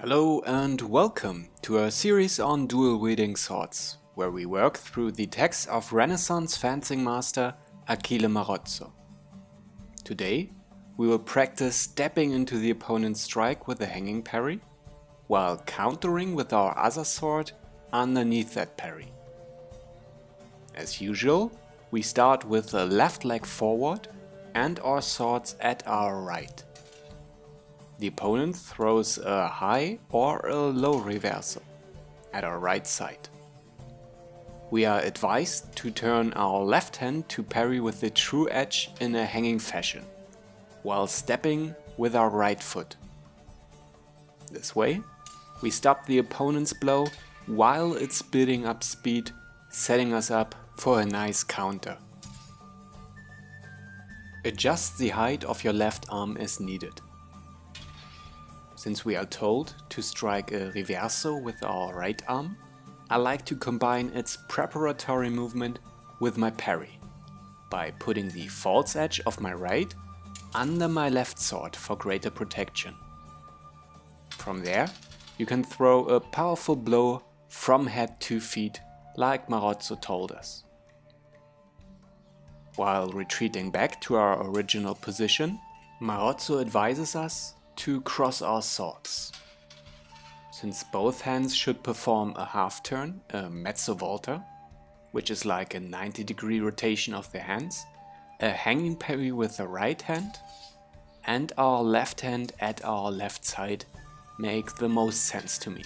Hello and welcome to a series on dual wielding swords, where we work through the text of Renaissance fencing master Achille Marozzo. Today we will practice stepping into the opponent's strike with a hanging parry, while countering with our other sword underneath that parry. As usual, we start with the left leg forward and our swords at our right. The opponent throws a high or a low reversal at our right side. We are advised to turn our left hand to parry with the true edge in a hanging fashion, while stepping with our right foot. This way, we stop the opponent's blow while it's building up speed, setting us up for a nice counter. Adjust the height of your left arm as needed. Since we are told to strike a reverso with our right arm, I like to combine its preparatory movement with my parry, by putting the false edge of my right under my left sword for greater protection. From there, you can throw a powerful blow from head to feet like Marozzo told us. While retreating back to our original position, Marozzo advises us to cross our swords. Since both hands should perform a half turn, a mezzo volta, which is like a 90 degree rotation of the hands, a hanging parry with the right hand, and our left hand at our left side make the most sense to me.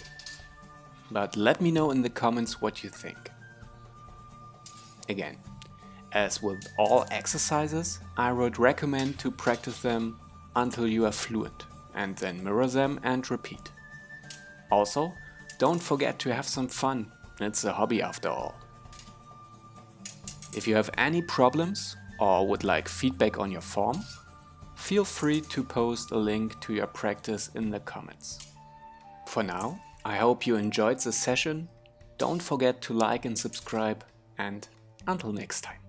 But let me know in the comments what you think. Again, as with all exercises, I would recommend to practice them until you are fluent and then mirror them and repeat. Also, don't forget to have some fun, it's a hobby after all. If you have any problems or would like feedback on your form, feel free to post a link to your practice in the comments. For now, I hope you enjoyed the session, don't forget to like and subscribe and until next time.